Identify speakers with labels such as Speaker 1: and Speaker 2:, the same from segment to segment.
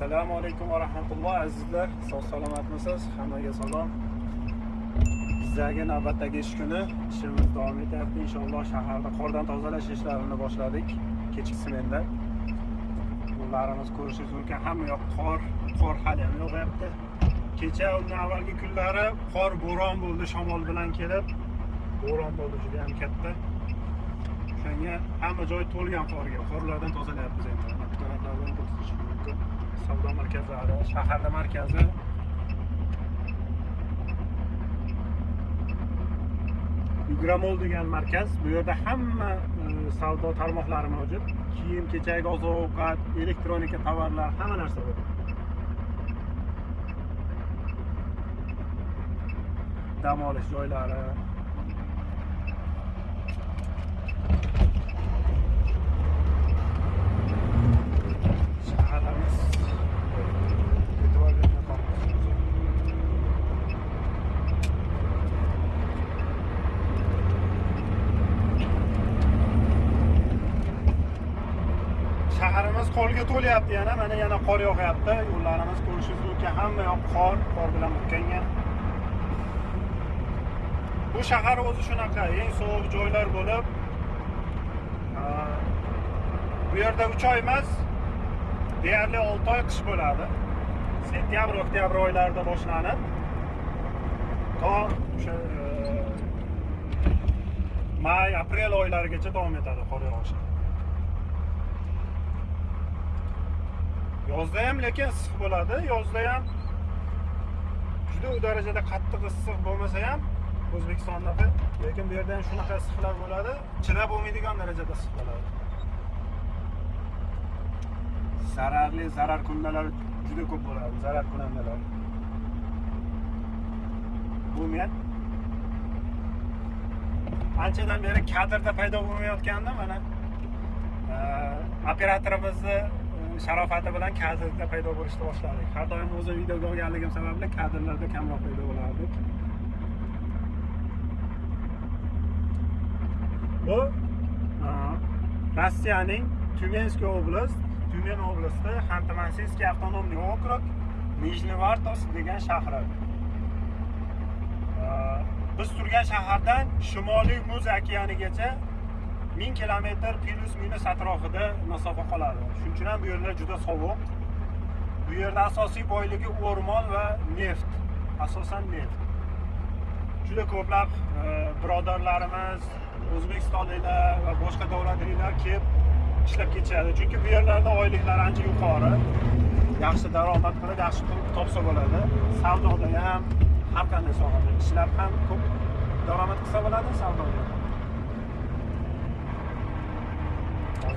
Speaker 1: assalomu alaykum va rahmatulloh azizlar. Sog' salomatmisiz? Hammaga salom. Bizdagi navbatdagi ish kuni. Ishimiz davom etyapti. Inshaalloh shaharda qordan tozalash ishlarini boshladik. Kechki smenda yo'llarimiz ko'rishingiz mumkin. Hamma yoq qor qor haliyam yog'yapti kecha undan avvalgi kunlari qor bo'ron bo'ldi shamol bilan kelib. Bo'ron bo'ldi juda ham katta. O'shanga hamma joy to'lgan qorga. Qorlardan tozalayapmiz endi. Mana bu taraflardan savdo markazlari markazi. Yugramol degan markaz bu yerda hamma e, savdo tarmoqlari mavjud. Kiyim kechak oziq ovqat elektronika tovarlar hamma narsa bor. Dam olish joylari yo'llarimiz qorga to'lyapti yana mana yana qor yog'yapti. Yo'llarimiz ko'rishingiz mumkin hamma yoq qor qor bilan burkangan bu shahar o'zi shunaqa eng sovuq joylar bo'lib bu yerda uch oy emas deyarli olti oy qish bo'ladi. Sentyabr oktyabr oylarida boshlanib to o'sha may aprel oylarigacha davom etadi qor yog'ishi. Yozda ham lekin issiq bo'ladi. Yozda ham juda u darajada qattiq issiq bo'lmasa ham o'zbekistondaqa lekin bu yerda ham shunaqa issiqlar bo'ladi. Chidab bo'lmaydigan darajada issiq bo'ladi. Zararli zarar kundalar juda ko'p bo'ladi zarar kunandalar bu men anchadan beri kadrda paydo bo'lmayotgandi mana operatorimizni sharofati bilan kadrda paydo bo'lishni boshladik. Har doim o'zim videoga olganligim sababli kadrlarda kamroq paydo bo'lardik bu rossiyaning tyumenskiy oblast tyumen oblasti xantimansiyskiy avtonomniy okrug nijnevartos degan shahri. Biz turgan shahardan shimoliy muz okeanigacha ming kilometr plyus minus atrofida masofa qoladi shuning uchun ham bu yerlar juda sovuq. Bu yerda asosiy boyligi o'rmon va neft. Asosan neft. Juda ko'plab e, birodarlarimiz o'zbekistonliklar va boshqa davlatliklar kelib ishlab ketishadi. Chunki bu yerlarda oyliklar ancha yuqori. Yaxshi daromad qilib yaxshi pul topsa bo'ladi. Savdoda ham har qanday sohada ishlab ham ko'p daromad qilsa bo'ladi savdoda.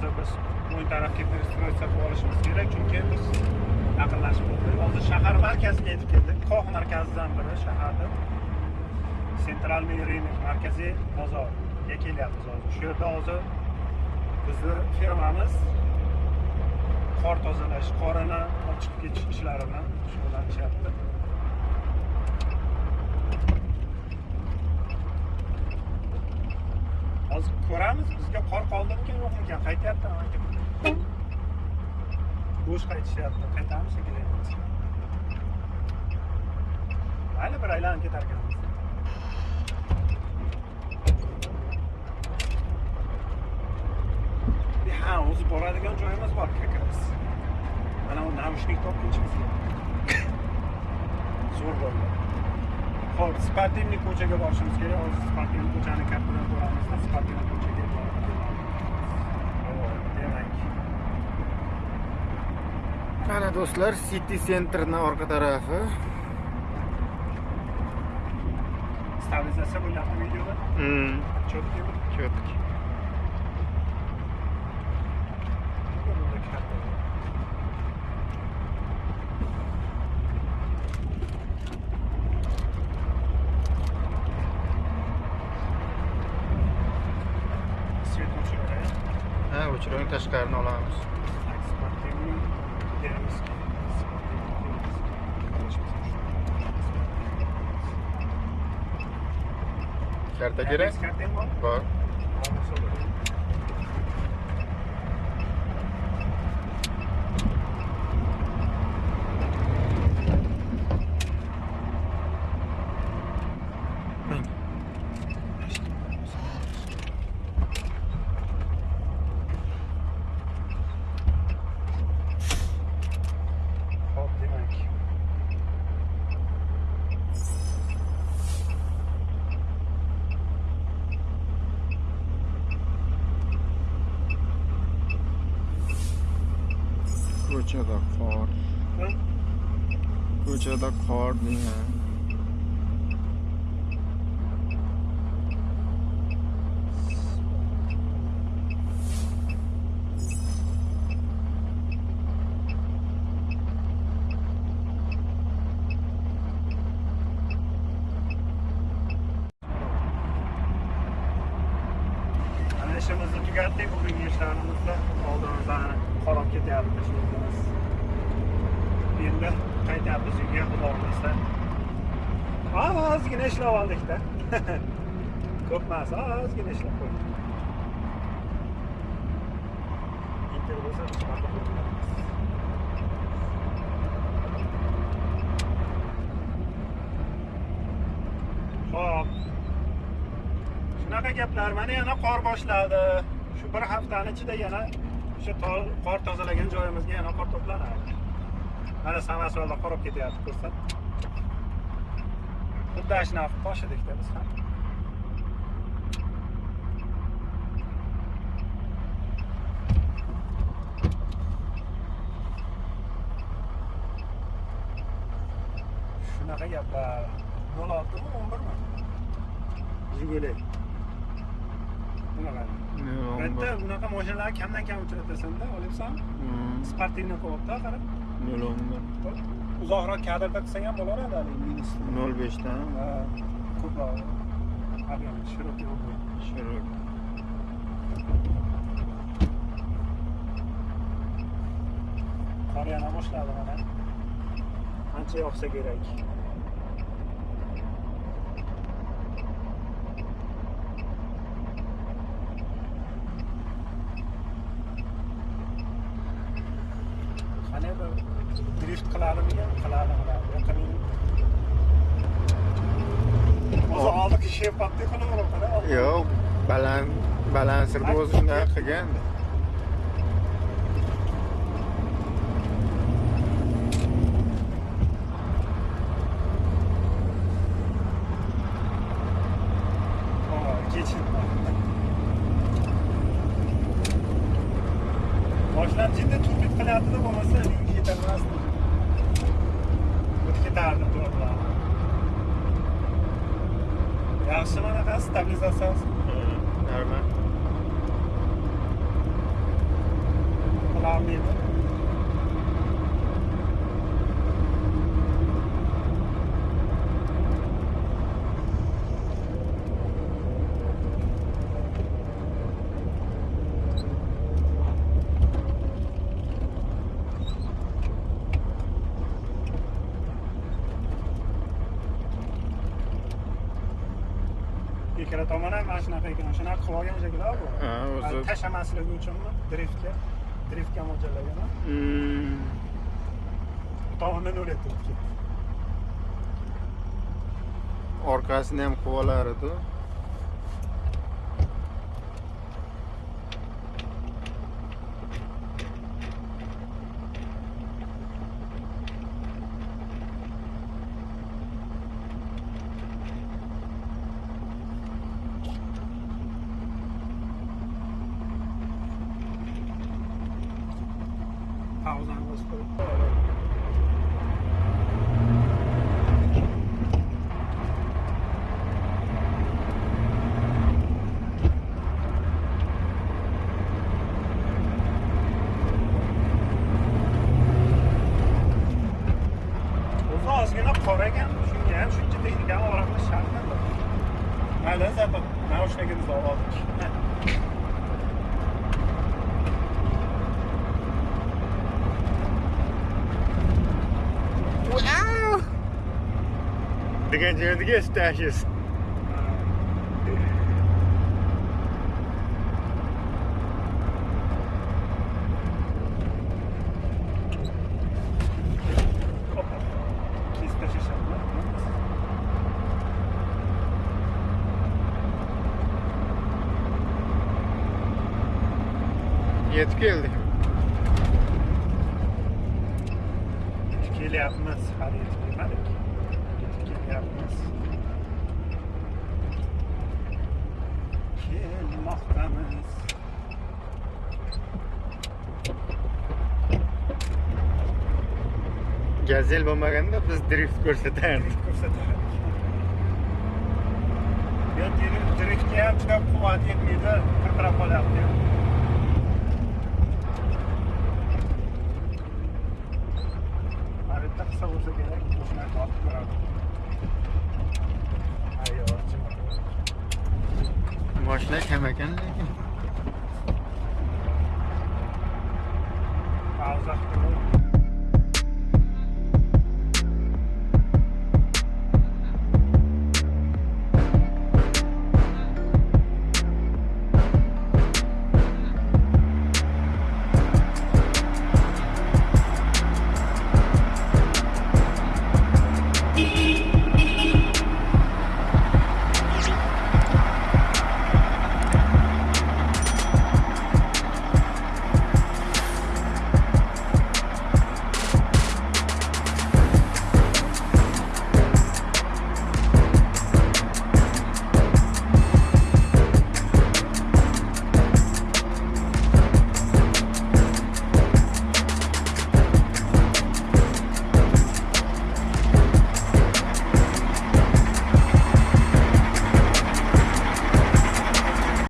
Speaker 1: Hozir biz o'ng tarafga перестроиться qilib olishimiz kerak. Chunki biz yaqinlashib bo'ldik hozir shahar markaziga yetib keldik. Qoq markazidan biri shaharda. Sentralniy рынок markaziy bozorga kelyapmiz hozir. Shu yerda hozir bizni firmamiz qor tozalash qorini olib chiqib ketish ishlari bilan shug'ullanishyapti. Hozir ko'ramiz bizga qor qoldimikan yo'qmikan qaytyapti bo'sh qaytishyapti qaytamiz shekilli. Mayli bir aylanib ketar ekanmiz ha o'zi boradigan joyimiz bor как mana u namushnik topguncha zo'r bo'ldi. Ho'p sportivniy ko'chaga borishimiz kerak. Hozir sportivniy ko'chani kartadan ko'ramizda sportivniy ko'chaga demak.
Speaker 2: Mana do'stlar, City Centerning orqa tarafi.
Speaker 1: stabilizatsiya bo'lyapti videoda?
Speaker 2: Hmm,
Speaker 1: cho'tkimi
Speaker 2: четкий. Madagascar no olağanüstü.
Speaker 1: Kertekere? Var.
Speaker 2: Karta kerak?
Speaker 1: Kartang bor?
Speaker 2: Bor. ko'chada qor
Speaker 1: Ha?
Speaker 2: ko'chada qor deya
Speaker 1: Ana ishimizni tugatdik bugungi ishlarimizni oldimizdan qolib ketyapti ishimiz endi qaytyapmiz uyga xudo xohlasa ozgina ishlab oldikda ko'p emas ozgina ishlab qo'ydik inter bo'lsa. Xo'p. Shunaqa gaplar. Mana yana qor boshladi. Shu bir haftani ichida yana o'sha qor tozalagan joyimizga yana qor to'planadi. Mana Samarqandda qor olib ketyapti, ko'rsat. Xuddi ashnaf tosh edikda biz ham. Shunaqa gaplar. 06 mi 11 mi? Jiguli. Bunaqa. Bitta bunaqa mashinalarni kamdan kam uchratasan-da, olyapsanmi? Sportivniy qo'yibdi, qara.
Speaker 2: Nol o'n bir
Speaker 1: Uzoqroq kadrda qilsang ham bo'laveradi minus.
Speaker 2: nol beshdan
Speaker 1: Ha, ko'proq. Объем широкий boshladi mana. Ancha yog'sa kerak. Qani bir drift qiladimi? Qiladi, qiladi. Yaqin O'zi oldiki shepatni qilaverib qara.
Speaker 2: yo'q baland balansir o'zi shunday qilgan.
Speaker 1: Boshdan jiddiy turpit qilyapti-da, bo'lmasa Natomiast odczytałem to dla Ja się ma na was stabilizacja?
Speaker 2: Normal.
Speaker 1: Olá, amigo. Ikkala tomon ham mana shunaqa ekan shunaqa qilib olgan shekilli bu
Speaker 2: ha o'zi
Speaker 1: tashlamasligi uchunmi driftga driftga mo'ljallagan bu tomondan o'rayapti
Speaker 2: orqasini ham qilib olar edi
Speaker 1: Thank you.
Speaker 2: Degan yerga stashes
Speaker 1: Hoppa. Kesib tashlashadi
Speaker 2: yetib keldik
Speaker 1: kelyapmiz hali yetib kelmadik yetib kelyapmiz kelmoqdamiz
Speaker 2: gazel bo'lmaganda biz drift ko'rsatardik.
Speaker 1: Ko'rsatardik. Yo driftga ham juda quvvat yetmaydi qirqirab qolyapti mana bitta qilsa bo'lsa kerak o'shani tortib ko'radi ayyo
Speaker 2: moshina kam ekan lekin